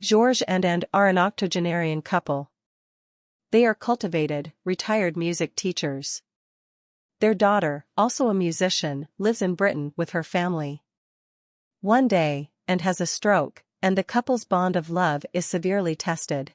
Georges and Anne are an octogenarian couple. They are cultivated, retired music teachers. Their daughter, also a musician, lives in Britain with her family. One day, Anne has a stroke, and the couple's bond of love is severely tested.